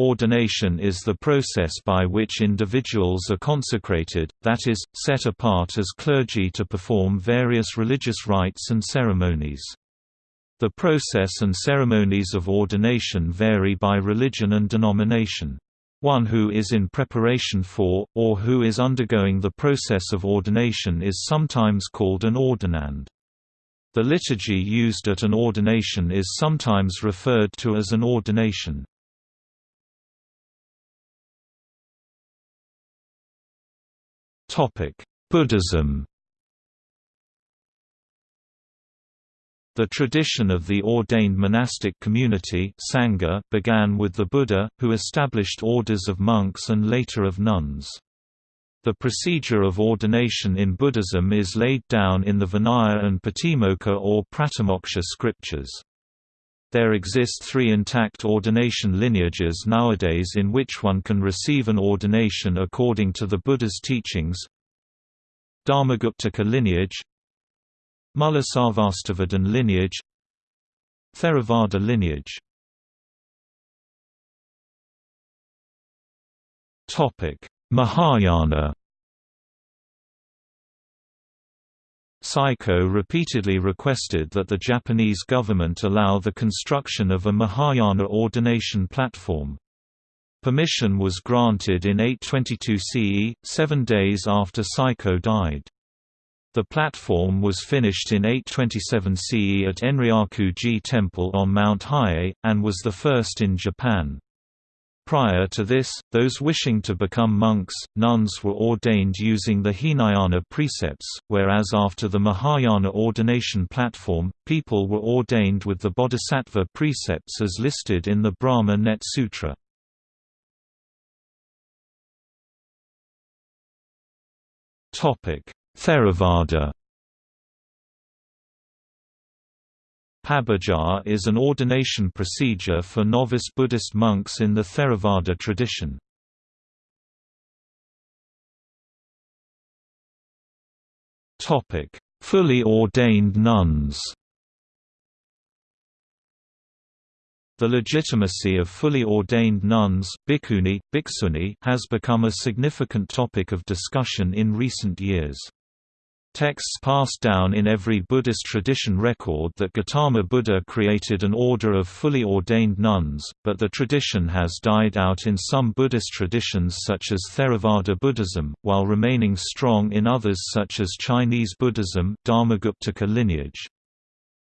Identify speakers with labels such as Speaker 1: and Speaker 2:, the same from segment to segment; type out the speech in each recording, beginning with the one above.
Speaker 1: Ordination is the process by which individuals are consecrated, that is, set apart as clergy to perform various religious rites and ceremonies. The process and ceremonies of ordination vary by religion and denomination. One who is in preparation for, or who is undergoing the process of ordination is sometimes called an ordinand. The liturgy used at an ordination is sometimes referred to as an ordination. Buddhism The tradition of the ordained monastic community Sangha began with the Buddha, who established orders of monks and later of nuns. The procedure of ordination in Buddhism is laid down in the Vinaya and Patimokkha or Pratimoksha scriptures. There exist three intact ordination lineages nowadays in which one can receive an ordination according to the Buddha's teachings. Dharmaguptaka lineage Mulasarvastivadin lineage Theravada lineage. Mahayana Saichō repeatedly requested that the Japanese government allow the construction of a Mahayana ordination platform. Permission was granted in 822 CE, seven days after Saichō died. The platform was finished in 827 CE at Enryaku-ji Temple on Mount Hiei, and was the first in Japan. Prior to this, those wishing to become monks, nuns were ordained using the Hinayana precepts, whereas after the Mahayana ordination platform, people were ordained with the Bodhisattva precepts as listed in the Brahma Net Sutra. Theravada Pabbajja is an ordination procedure for novice Buddhist monks in the Theravada tradition. Fully ordained nuns The legitimacy of fully ordained nuns bhikkhuni, bhikshuni has become a significant topic of discussion in recent years. Texts passed down in every Buddhist tradition record that Gautama Buddha created an order of fully ordained nuns, but the tradition has died out in some Buddhist traditions such as Theravada Buddhism, while remaining strong in others such as Chinese Buddhism Dharmaguptaka lineage.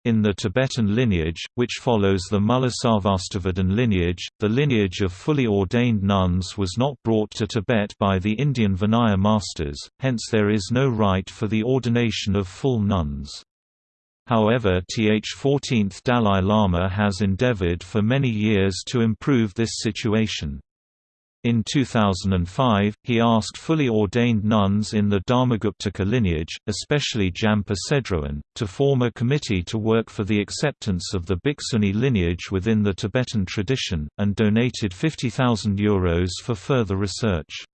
Speaker 1: In the Tibetan lineage, which follows the Mulasarvastivadin lineage, the lineage of fully ordained nuns was not brought to Tibet by the Indian Vinaya masters, hence there is no rite for the ordination of full nuns. However Th 14th Dalai Lama has endeavored for many years to improve this situation. In 2005, he asked fully ordained nuns in the Dharmaguptaka lineage, especially Jampa Sedroen, to form a committee to work for the acceptance of the Bhikshuni lineage within the Tibetan tradition, and donated €50,000 for further research.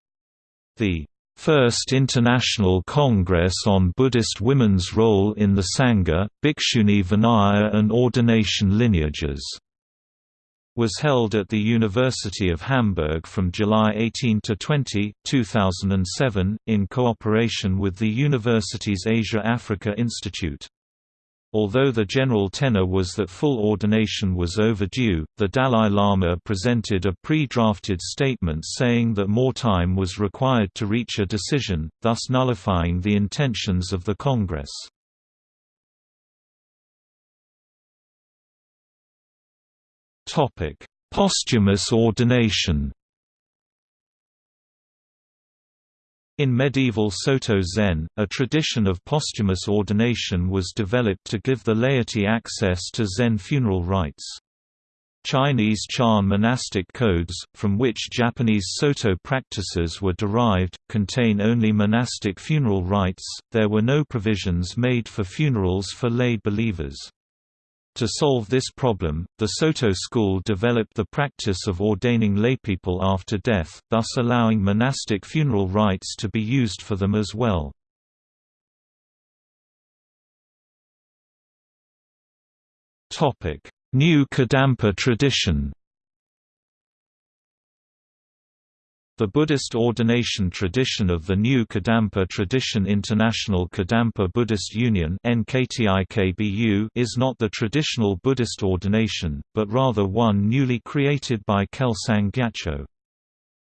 Speaker 1: The First International Congress on Buddhist Women's Role in the Sangha, Bhikshuni Vinaya and Ordination Lineages was held at the University of Hamburg from July 18 to 20, 2007, in cooperation with the university's Asia-Africa Institute. Although the general tenor was that full ordination was overdue, the Dalai Lama presented a pre-drafted statement saying that more time was required to reach a decision, thus nullifying the intentions of the Congress. Posthumous ordination. In medieval Soto Zen, a tradition of posthumous ordination was developed to give the laity access to Zen funeral rites. Chinese Chan monastic codes, from which Japanese Soto practices were derived, contain only monastic funeral rites, there were no provisions made for funerals for lay believers. To solve this problem, the Soto school developed the practice of ordaining laypeople after death, thus allowing monastic funeral rites to be used for them as well. New Kadampa tradition The Buddhist ordination tradition of the New Kadampa Tradition International Kadampa Buddhist Union is not the traditional Buddhist ordination, but rather one newly created by Kelsang Gyatso.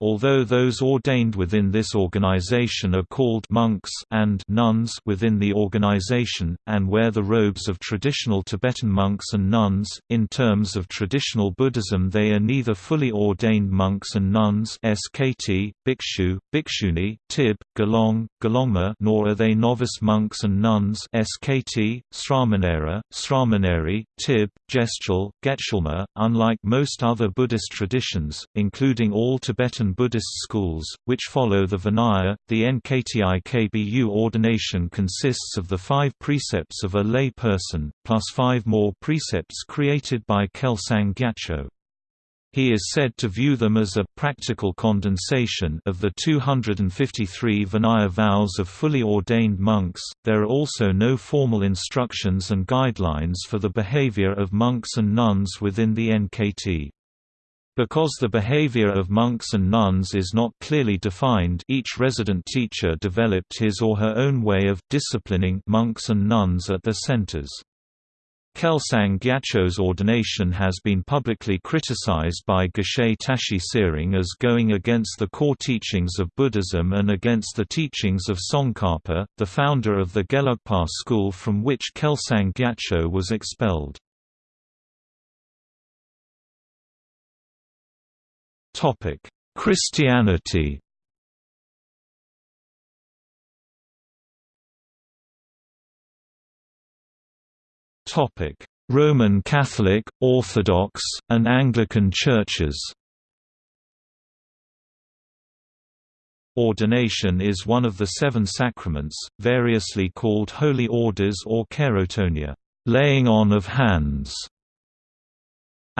Speaker 1: Although those ordained within this organization are called monks and nuns within the organization, and wear the robes of traditional Tibetan monks and nuns, in terms of traditional Buddhism they are neither fully ordained monks and nuns SKT, bhikshu, bhikshuni, tib, gelong, gelongma nor are they novice monks and nuns SKT, sramanera, sramaneri, tib, getsul, getsulma. Unlike most other Buddhist traditions, including all Tibetan Buddhist schools, which follow the Vinaya. The NKTI KBU ordination consists of the five precepts of a lay person, plus five more precepts created by Kelsang Gyatso. He is said to view them as a practical condensation of the 253 Vinaya vows of fully ordained monks. There are also no formal instructions and guidelines for the behavior of monks and nuns within the NKT. Because the behavior of monks and nuns is not clearly defined each resident teacher developed his or her own way of disciplining monks and nuns at their centers. Kelsang Gyatso's ordination has been publicly criticized by Geshe Tashi Tsering as going against the core teachings of Buddhism and against the teachings of Tsongkhapa, the founder of the Gelugpa school from which Kelsang Gyatso was expelled. Topic: Christianity. Topic: Roman Catholic, Orthodox, and Anglican churches. Ordination is one of the seven sacraments, variously called holy orders or cheirotonia, laying on of hands.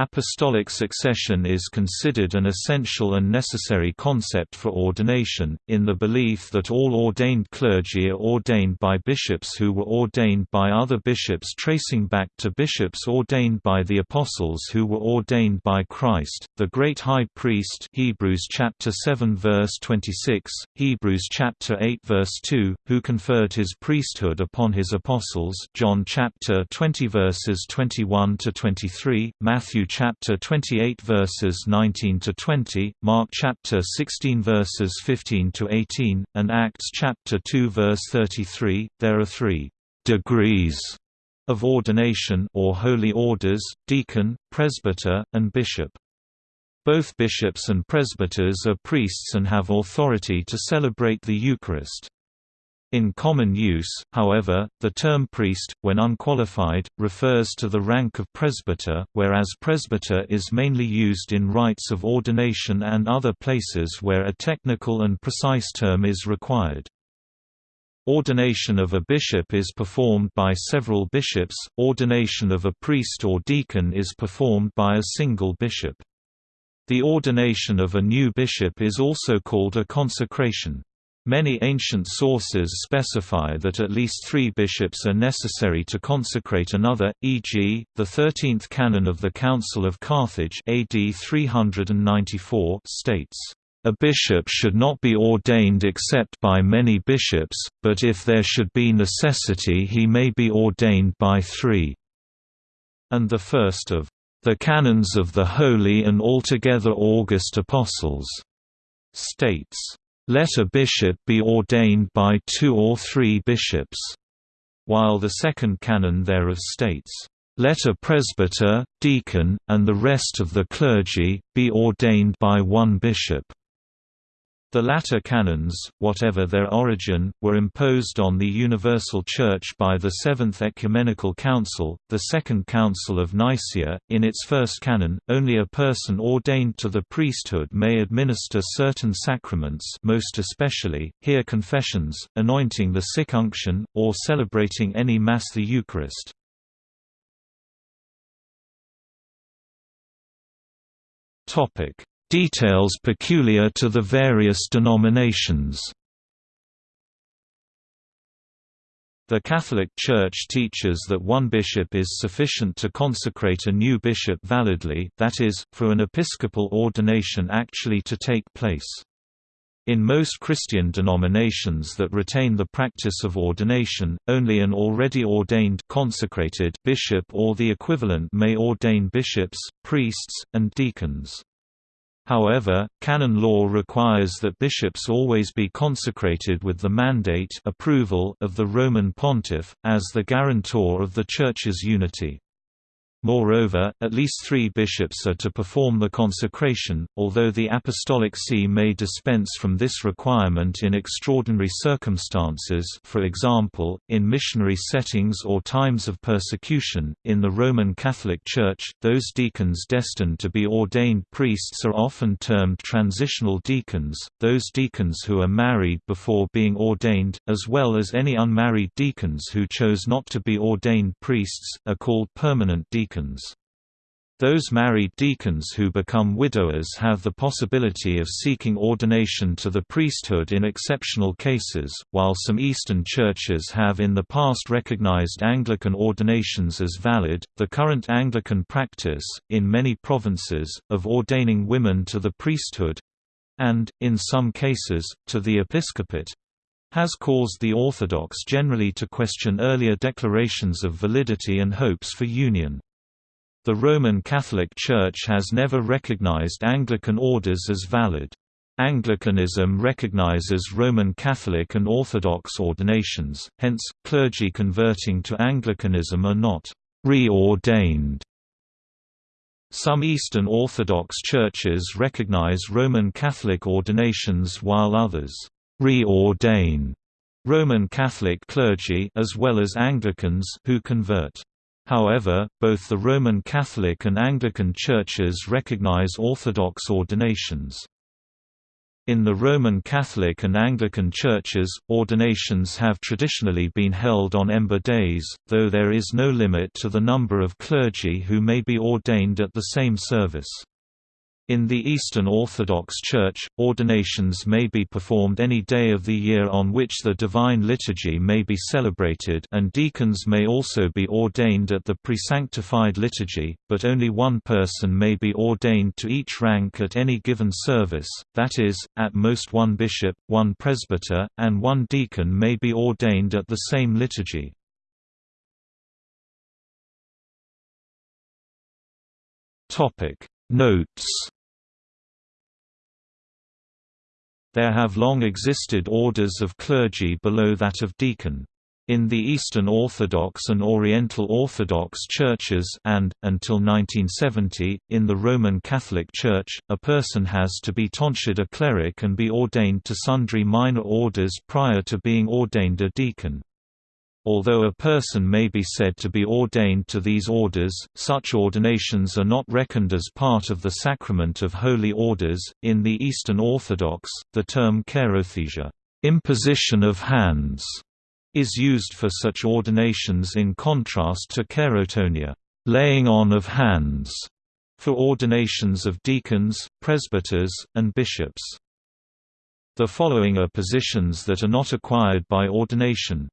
Speaker 1: Apostolic succession is considered an essential and necessary concept for ordination, in the belief that all ordained clergy are ordained by bishops who were ordained by other bishops tracing back to bishops ordained by the apostles who were ordained by Christ, the great high priest Hebrews chapter 7 verse 26, Hebrews chapter 8 verse 2, who conferred his priesthood upon his apostles John chapter 20 verses 21 to 23, Matthew chapter 28 verses 19 to 20, Mark chapter 16 verses 15 to 18, and Acts chapter 2 verse 33. There are 3 degrees of ordination or holy orders: deacon, presbyter, and bishop. Both bishops and presbyters are priests and have authority to celebrate the Eucharist. In common use, however, the term priest, when unqualified, refers to the rank of presbyter, whereas presbyter is mainly used in rites of ordination and other places where a technical and precise term is required. Ordination of a bishop is performed by several bishops, ordination of a priest or deacon is performed by a single bishop. The ordination of a new bishop is also called a consecration. Many ancient sources specify that at least three bishops are necessary to consecrate another, e.g., the 13th canon of the Council of Carthage AD 394 states, "...a bishop should not be ordained except by many bishops, but if there should be necessity he may be ordained by three." And the first of the canons of the holy and altogether august apostles states let a bishop be ordained by two or three bishops, while the second canon thereof states, Let a presbyter, deacon, and the rest of the clergy, be ordained by one bishop. The latter canons, whatever their origin, were imposed on the Universal Church by the Seventh Ecumenical Council, the Second Council of Nicaea. In its first canon, only a person ordained to the priesthood may administer certain sacraments, most especially, hear confessions, anointing the sick unction, or celebrating any Mass the Eucharist. Topic: Details peculiar to the various denominations The Catholic Church teaches that one bishop is sufficient to consecrate a new bishop validly that is, for an episcopal ordination actually to take place. In most Christian denominations that retain the practice of ordination, only an already ordained consecrated bishop or the equivalent may ordain bishops, priests, and deacons. However, canon law requires that bishops always be consecrated with the mandate approval of the Roman pontiff, as the guarantor of the Church's unity. Moreover, at least three bishops are to perform the consecration, although the Apostolic See may dispense from this requirement in extraordinary circumstances for example, in missionary settings or times of persecution. In the Roman Catholic Church, those deacons destined to be ordained priests are often termed transitional deacons, those deacons who are married before being ordained, as well as any unmarried deacons who chose not to be ordained priests, are called permanent deacons deacons. Those married deacons who become widowers have the possibility of seeking ordination to the priesthood in exceptional cases. While some Eastern churches have in the past recognized Anglican ordinations as valid, the current Anglican practice, in many provinces, of ordaining women to the priesthood and, in some cases, to the episcopate has caused the Orthodox generally to question earlier declarations of validity and hopes for union. The Roman Catholic Church has never recognized Anglican orders as valid. Anglicanism recognizes Roman Catholic and Orthodox ordinations, hence, clergy converting to Anglicanism are not reordained. Some Eastern Orthodox churches recognize Roman Catholic ordinations while others reordain Roman Catholic clergy as well as Anglicans who convert. However, both the Roman Catholic and Anglican churches recognize Orthodox ordinations. In the Roman Catholic and Anglican churches, ordinations have traditionally been held on Ember Days, though there is no limit to the number of clergy who may be ordained at the same service. In the Eastern Orthodox Church, ordinations may be performed any day of the year on which the Divine Liturgy may be celebrated and deacons may also be ordained at the presanctified liturgy, but only one person may be ordained to each rank at any given service, that is, at most one bishop, one presbyter, and one deacon may be ordained at the same liturgy. Notes There have long existed orders of clergy below that of deacon. In the Eastern Orthodox and Oriental Orthodox churches and, until 1970, in the Roman Catholic Church, a person has to be tonsured a cleric and be ordained to sundry minor orders prior to being ordained a deacon. Although a person may be said to be ordained to these orders, such ordinations are not reckoned as part of the sacrament of holy orders. In the Eastern Orthodox, the term cheirothesia, imposition of hands, is used for such ordinations in contrast to cheirotonia, laying on of hands, for ordinations of deacons, presbyters, and bishops. The following are positions that are not acquired by ordination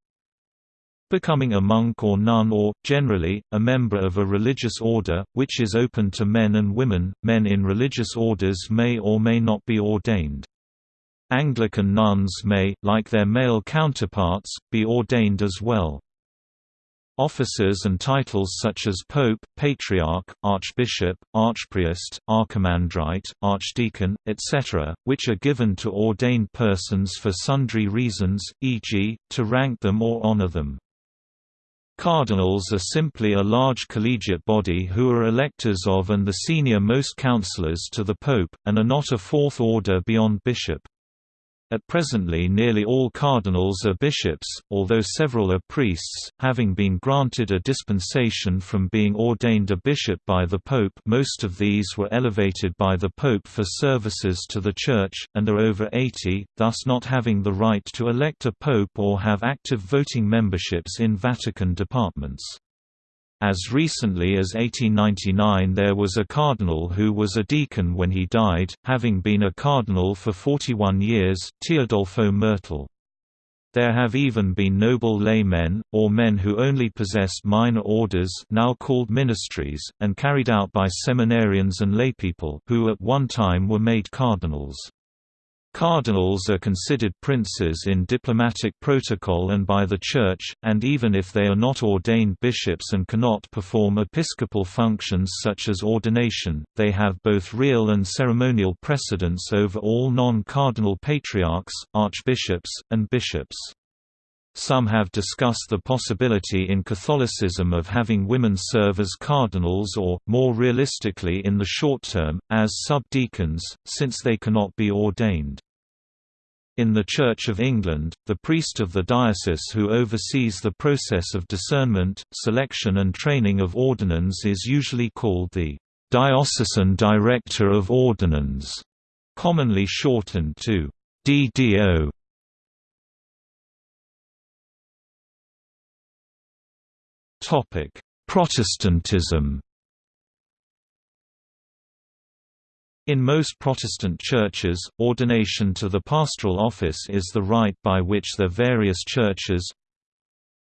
Speaker 1: Becoming a monk or nun or, generally, a member of a religious order, which is open to men and women, men in religious orders may or may not be ordained. Anglican nuns may, like their male counterparts, be ordained as well. Offices and titles such as Pope, Patriarch, Archbishop, Archpriest, Archimandrite, Archdeacon, etc., which are given to ordained persons for sundry reasons, e.g., to rank them or honor them. Cardinals are simply a large collegiate body who are electors of and the senior-most councillors to the Pope, and are not a fourth order beyond bishop. At presently nearly all cardinals are bishops, although several are priests, having been granted a dispensation from being ordained a bishop by the Pope most of these were elevated by the Pope for services to the Church, and are over 80, thus not having the right to elect a pope or have active voting memberships in Vatican departments. As recently as 1899 there was a cardinal who was a deacon when he died, having been a cardinal for 41 years, Teodolfo Mertel. There have even been noble laymen, or men who only possessed minor orders now called ministries, and carried out by seminarians and laypeople who at one time were made cardinals. Cardinals are considered princes in diplomatic protocol and by the Church, and even if they are not ordained bishops and cannot perform episcopal functions such as ordination, they have both real and ceremonial precedence over all non-cardinal patriarchs, archbishops, and bishops. Some have discussed the possibility in Catholicism of having women serve as cardinals or, more realistically in the short term, as subdeacons, since they cannot be ordained. In the Church of England, the priest of the diocese who oversees the process of discernment, selection and training of ordinands is usually called the Diocesan Director of Ordinands, commonly shortened to DDO. Protestantism. In most Protestant churches, ordination to the pastoral office is the rite by which their various churches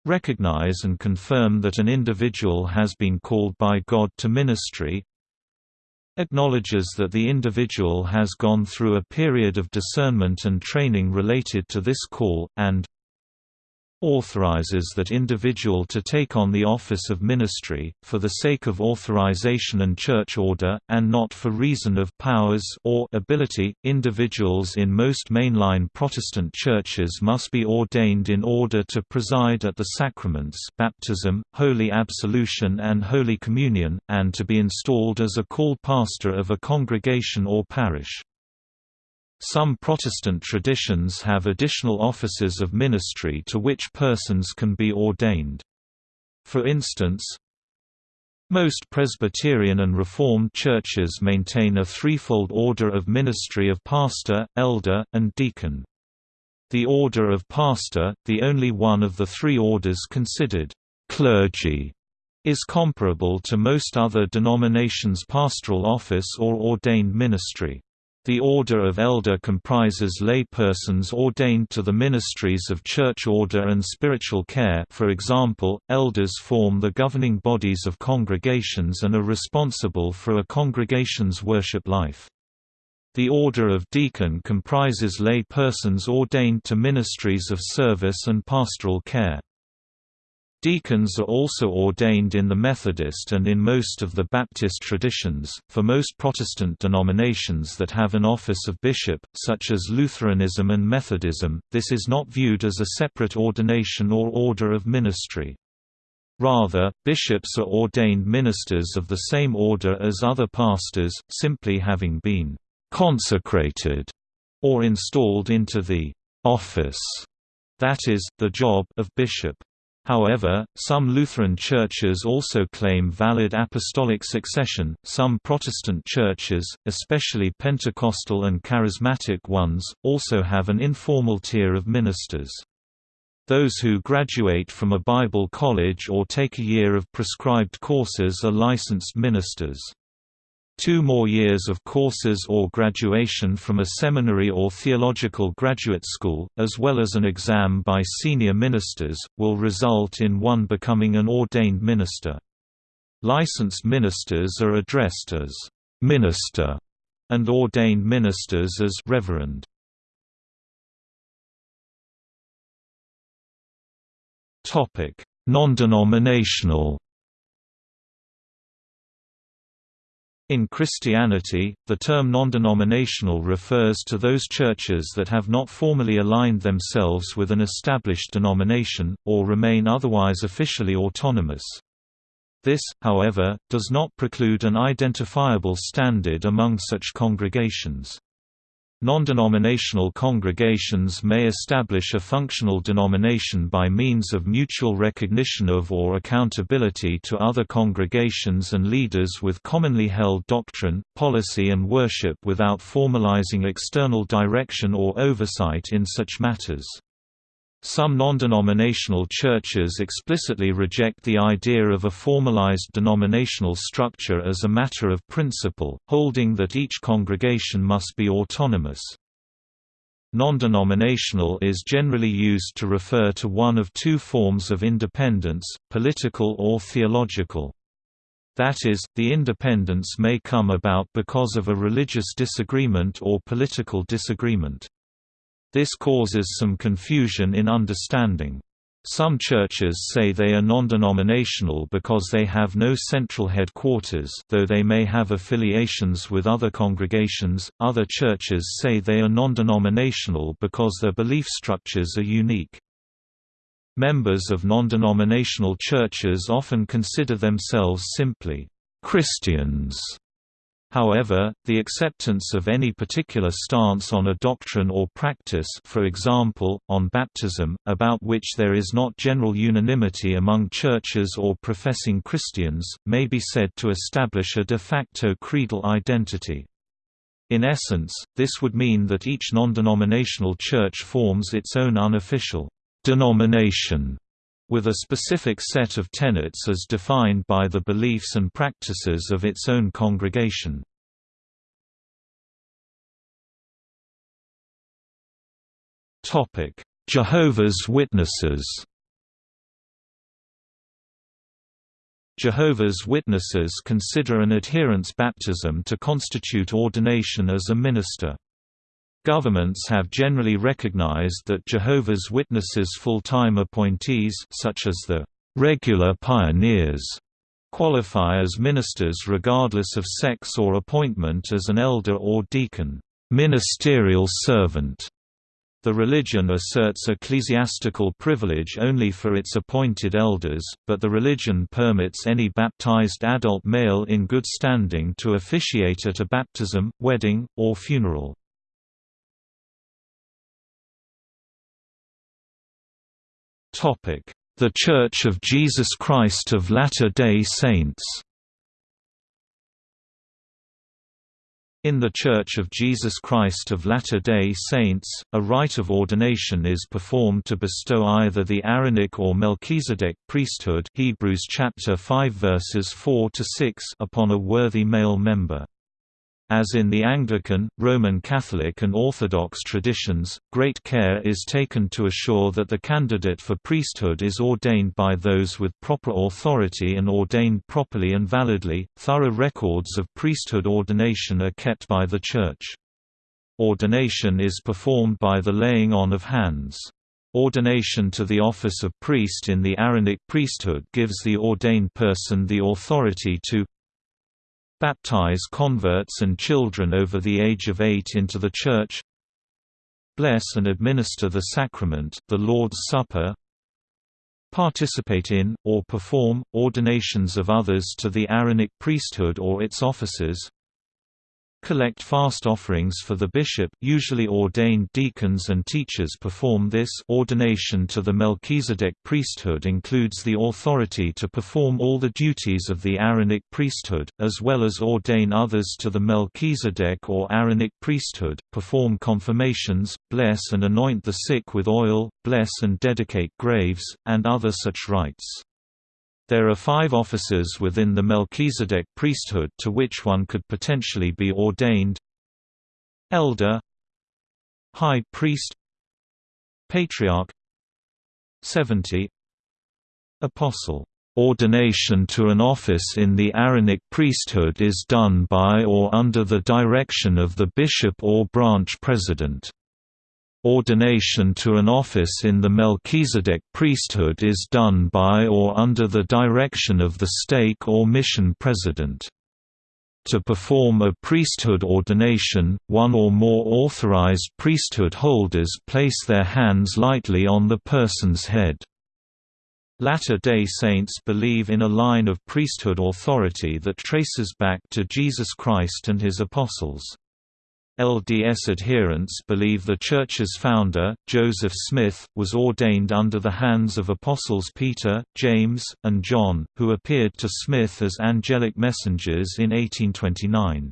Speaker 1: recognize and confirm that an individual has been called by God to ministry acknowledges that the individual has gone through a period of discernment and training related to this call, and authorizes that individual to take on the office of ministry, for the sake of authorization and church order, and not for reason of powers or ability. Individuals in most mainline Protestant churches must be ordained in order to preside at the sacraments baptism, holy absolution and holy communion, and to be installed as a called pastor of a congregation or parish. Some Protestant traditions have additional offices of ministry to which persons can be ordained. For instance, most Presbyterian and Reformed churches maintain a threefold order of ministry of pastor, elder, and deacon. The order of pastor, the only one of the three orders considered clergy, is comparable to most other denominations' pastoral office or ordained ministry. The Order of Elder comprises lay persons ordained to the ministries of church order and spiritual care for example, elders form the governing bodies of congregations and are responsible for a congregation's worship life. The Order of Deacon comprises lay persons ordained to ministries of service and pastoral care. Deacons are also ordained in the Methodist and in most of the Baptist traditions. For most Protestant denominations that have an office of bishop, such as Lutheranism and Methodism, this is not viewed as a separate ordination or order of ministry. Rather, bishops are ordained ministers of the same order as other pastors, simply having been consecrated or installed into the office, that is, the job of bishop. However, some Lutheran churches also claim valid apostolic succession. Some Protestant churches, especially Pentecostal and charismatic ones, also have an informal tier of ministers. Those who graduate from a Bible college or take a year of prescribed courses are licensed ministers. Two more years of courses or graduation from a seminary or theological graduate school, as well as an exam by senior ministers, will result in one becoming an ordained minister. Licensed ministers are addressed as «minister» and ordained ministers as «reverend». Non-denominational In Christianity, the term non-denominational refers to those churches that have not formally aligned themselves with an established denomination, or remain otherwise officially autonomous. This, however, does not preclude an identifiable standard among such congregations. Non-denominational congregations may establish a functional denomination by means of mutual recognition of or accountability to other congregations and leaders with commonly held doctrine, policy and worship without formalizing external direction or oversight in such matters. Some non-denominational churches explicitly reject the idea of a formalized denominational structure as a matter of principle, holding that each congregation must be autonomous. Non-denominational is generally used to refer to one of two forms of independence, political or theological. That is, the independence may come about because of a religious disagreement or political disagreement. This causes some confusion in understanding. Some churches say they are non-denominational because they have no central headquarters though they may have affiliations with other congregations, other churches say they are non-denominational because their belief structures are unique. Members of non-denominational churches often consider themselves simply Christians However, the acceptance of any particular stance on a doctrine or practice for example, on baptism, about which there is not general unanimity among churches or professing Christians, may be said to establish a de facto creedal identity. In essence, this would mean that each non-denominational church forms its own unofficial denomination with a specific set of tenets as defined by the beliefs and practices of its own congregation. Jehovah's Witnesses Jehovah's Witnesses consider an adherent's baptism to constitute ordination as a minister. Governments have generally recognized that Jehovah's Witnesses full-time appointees such as the «regular pioneers» qualify as ministers regardless of sex or appointment as an elder or deacon ministerial servant. The religion asserts ecclesiastical privilege only for its appointed elders, but the religion permits any baptized adult male in good standing to officiate at a baptism, wedding, or funeral. The Church of Jesus Christ of Latter-day Saints In The Church of Jesus Christ of Latter-day Saints, a rite of ordination is performed to bestow either the Aaronic or Melchizedek priesthood Hebrews chapter 5 verses 4 to 6 upon a worthy male member. As in the Anglican, Roman Catholic and Orthodox traditions, great care is taken to assure that the candidate for priesthood is ordained by those with proper authority and ordained properly and validly. Thorough records of priesthood ordination are kept by the Church. Ordination is performed by the laying on of hands. Ordination to the office of priest in the Aaronic priesthood gives the ordained person the authority to Baptize converts and children over the age of eight into the Church Bless and administer the sacrament, the Lord's Supper Participate in, or perform, ordinations of others to the Aaronic priesthood or its offices collect fast offerings for the bishop usually ordained deacons and teachers perform this ordination to the Melchizedek priesthood includes the authority to perform all the duties of the Aaronic priesthood, as well as ordain others to the Melchizedek or Aaronic priesthood, perform confirmations, bless and anoint the sick with oil, bless and dedicate graves, and other such rites. There are five offices within the Melchizedek priesthood to which one could potentially be ordained Elder High priest Patriarch 70 Apostle Ordination to an office in the Aaronic priesthood is done by or under the direction of the bishop or branch president. Ordination to an office in the Melchizedek priesthood is done by or under the direction of the stake or mission president. To perform a priesthood ordination, one or more authorized priesthood holders place their hands lightly on the person's head. Latter-day Saints believe in a line of priesthood authority that traces back to Jesus Christ and his apostles. LDS adherents believe the Church's founder, Joseph Smith, was ordained under the hands of Apostles Peter, James, and John, who appeared to Smith as angelic messengers in 1829.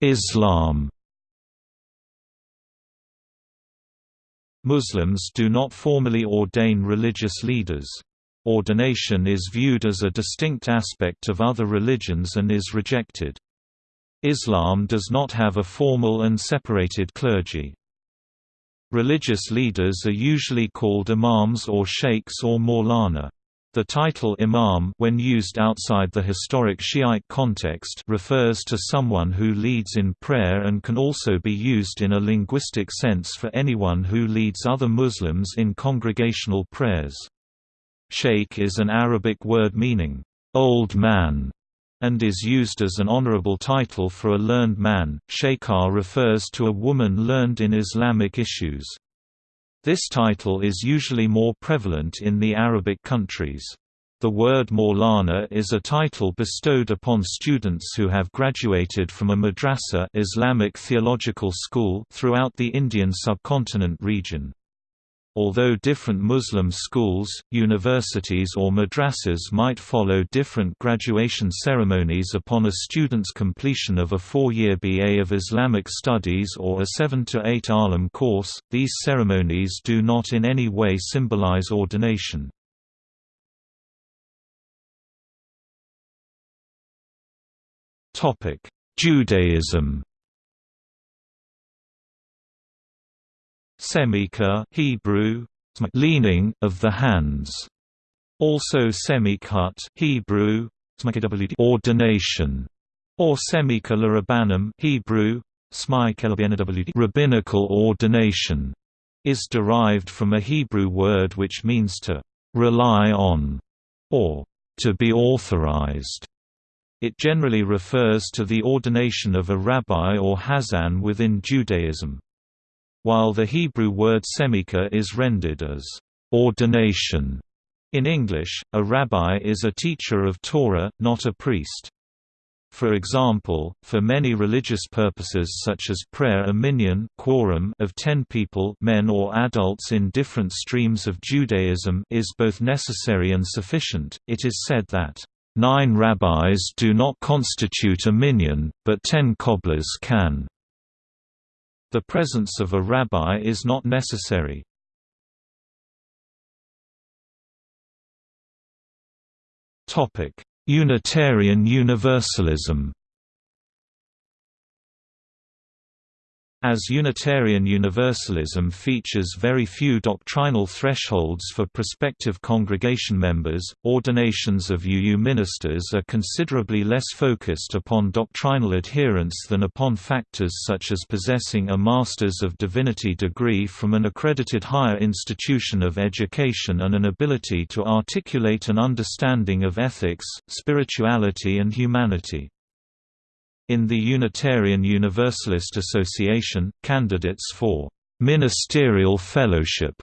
Speaker 1: Islam Muslims do not formally ordain religious leaders. Ordination is viewed as a distinct aspect of other religions and is rejected. Islam does not have a formal and separated clergy. Religious leaders are usually called imams or sheikhs or maulana. The title imam when used outside the historic Shiite context refers to someone who leads in prayer and can also be used in a linguistic sense for anyone who leads other Muslims in congregational prayers. Sheikh is an Arabic word meaning, old man, and is used as an honorable title for a learned man. Sheikha refers to a woman learned in Islamic issues. This title is usually more prevalent in the Arabic countries. The word Maulana is a title bestowed upon students who have graduated from a madrasa Islamic theological school throughout the Indian subcontinent region. Although different Muslim schools, universities or madrasas might follow different graduation ceremonies upon a student's completion of a four-year BA of Islamic Studies or a 7 to 8 alim course, these ceremonies do not in any way symbolize ordination. Judaism Semika Hebrew, leaning of the hands. Also semikat Hebrew, ordination, or semika rabbanim Hebrew, rabbinical ordination, is derived from a Hebrew word which means to rely on, or to be authorized. It generally refers to the ordination of a rabbi or hazan within Judaism while the Hebrew word semika is rendered as ordination. In English, a rabbi is a teacher of Torah, not a priest. For example, for many religious purposes such as prayer a minyan quorum of ten people men or adults in different streams of Judaism is both necessary and sufficient. It is said that, nine rabbis do not constitute a minyan, but ten cobblers can. The presence of a rabbi is not necessary. Unitarian Universalism As Unitarian Universalism features very few doctrinal thresholds for prospective congregation members, ordinations of UU ministers are considerably less focused upon doctrinal adherence than upon factors such as possessing a Masters of Divinity degree from an accredited higher institution of education and an ability to articulate an understanding of ethics, spirituality and humanity. In the Unitarian Universalist Association, candidates for ministerial fellowship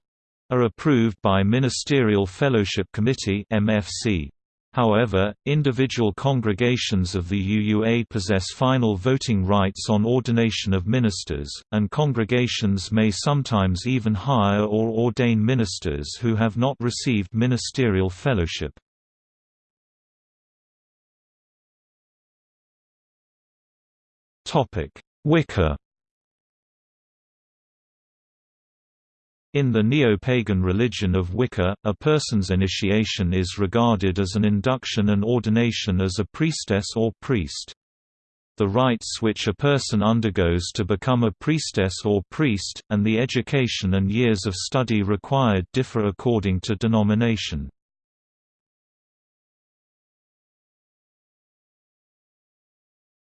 Speaker 1: are approved by Ministerial Fellowship Committee (MFC). However, individual congregations of the UUA possess final voting rights on ordination of ministers, and congregations may sometimes even hire or ordain ministers who have not received ministerial fellowship. Wicca In the neo-pagan religion of Wicca, a person's initiation is regarded as an induction and ordination as a priestess or priest. The rites which a person undergoes to become a priestess or priest, and the education and years of study required differ according to denomination.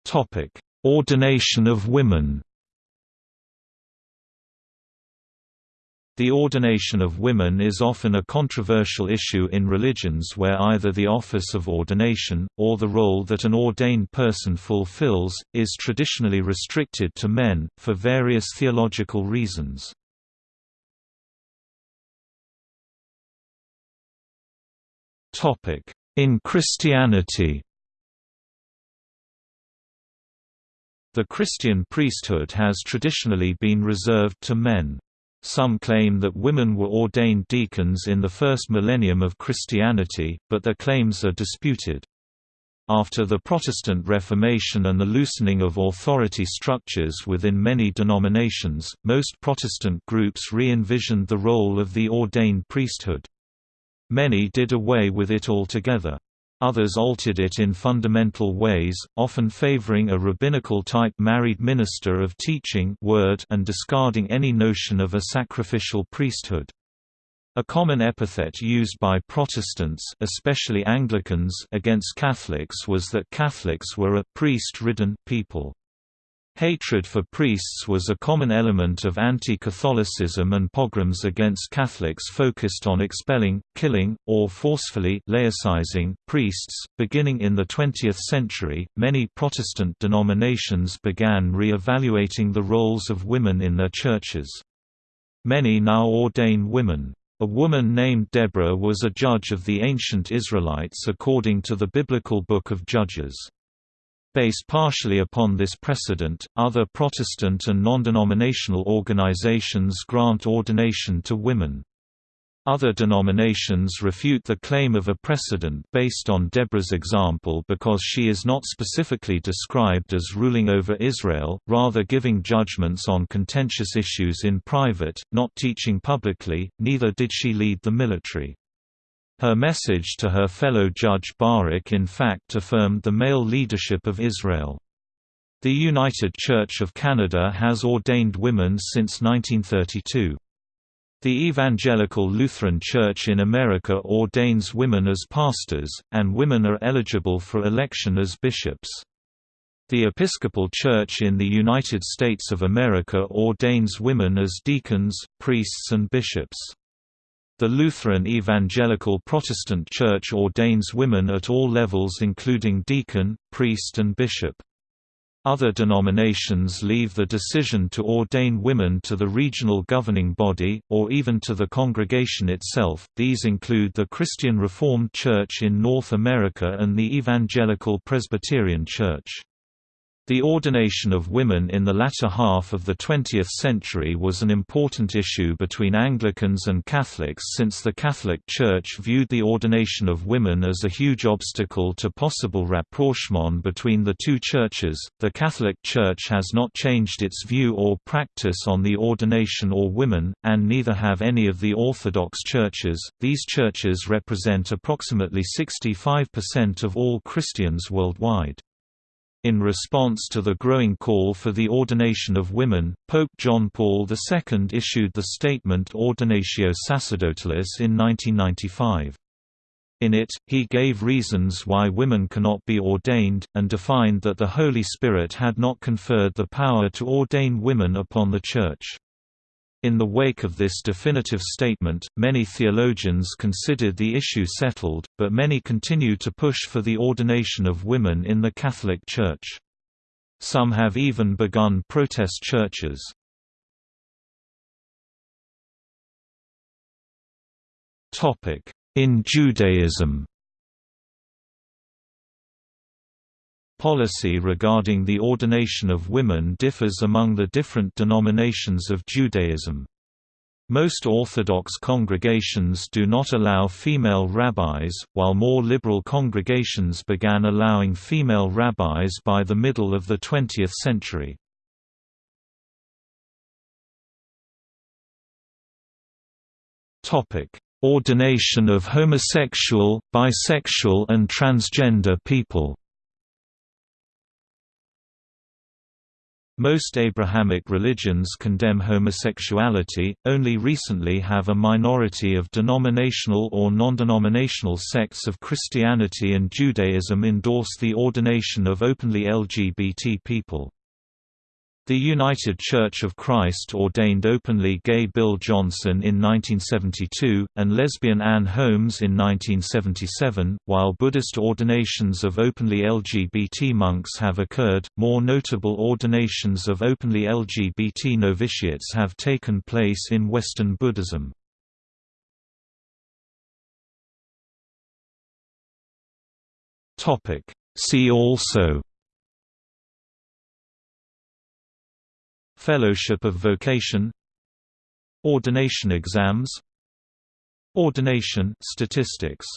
Speaker 1: Topic: Ordination of women The ordination of women is often a controversial issue in religions where either the office of ordination, or the role that an ordained person fulfills, is traditionally restricted to men, for various theological reasons. In Christianity The Christian priesthood has traditionally been reserved to men. Some claim that women were ordained deacons in the first millennium of Christianity, but their claims are disputed. After the Protestant Reformation and the loosening of authority structures within many denominations, most Protestant groups re-envisioned the role of the ordained priesthood. Many did away with it altogether. Others altered it in fundamental ways, often favoring a rabbinical-type married minister of teaching word and discarding any notion of a sacrificial priesthood. A common epithet used by Protestants especially Anglicans against Catholics was that Catholics were a «priest-ridden» people. Hatred for priests was a common element of anti-Catholicism and pogroms against Catholics focused on expelling, killing, or forcefully laicizing priests. Beginning in the 20th century, many Protestant denominations began re-evaluating the roles of women in their churches. Many now ordain women. A woman named Deborah was a judge of the ancient Israelites according to the biblical Book of Judges. Based partially upon this precedent, other Protestant and non-denominational organizations grant ordination to women. Other denominations refute the claim of a precedent based on Deborah's example because she is not specifically described as ruling over Israel, rather giving judgments on contentious issues in private, not teaching publicly, neither did she lead the military. Her message to her fellow judge Barak in fact affirmed the male leadership of Israel. The United Church of Canada has ordained women since 1932. The Evangelical Lutheran Church in America ordains women as pastors, and women are eligible for election as bishops. The Episcopal Church in the United States of America ordains women as deacons, priests and bishops. The Lutheran Evangelical Protestant Church ordains women at all levels including deacon, priest and bishop. Other denominations leave the decision to ordain women to the regional governing body, or even to the congregation itself. These include the Christian Reformed Church in North America and the Evangelical Presbyterian Church. The ordination of women in the latter half of the 20th century was an important issue between Anglicans and Catholics since the Catholic Church viewed the ordination of women as a huge obstacle to possible rapprochement between the two churches. The Catholic Church has not changed its view or practice on the ordination or women, and neither have any of the Orthodox churches. These churches represent approximately 65% of all Christians worldwide. In response to the growing call for the ordination of women, Pope John Paul II issued the statement Ordinatio Sacerdotalis in 1995. In it, he gave reasons why women cannot be ordained, and defined that the Holy Spirit had not conferred the power to ordain women upon the Church. In the wake of this definitive statement, many theologians considered the issue settled, but many continue to push for the ordination of women in the Catholic Church. Some have even begun protest churches. In Judaism Policy regarding the ordination of women differs among the different denominations of Judaism. Most Orthodox congregations do not allow female rabbis, while more liberal congregations began allowing female rabbis by the middle of the 20th century. Ordination of homosexual, bisexual and transgender people Most Abrahamic religions condemn homosexuality, only recently have a minority of denominational or non-denominational sects of Christianity and Judaism endorse the ordination of openly LGBT people. The United Church of Christ ordained openly gay Bill Johnson in 1972, and lesbian Ann Holmes in 1977, while Buddhist ordinations of openly LGBT monks have occurred. More notable ordinations of openly LGBT novitiates have taken place in Western Buddhism. See also Fellowship of Vocation Ordination exams Ordination statistics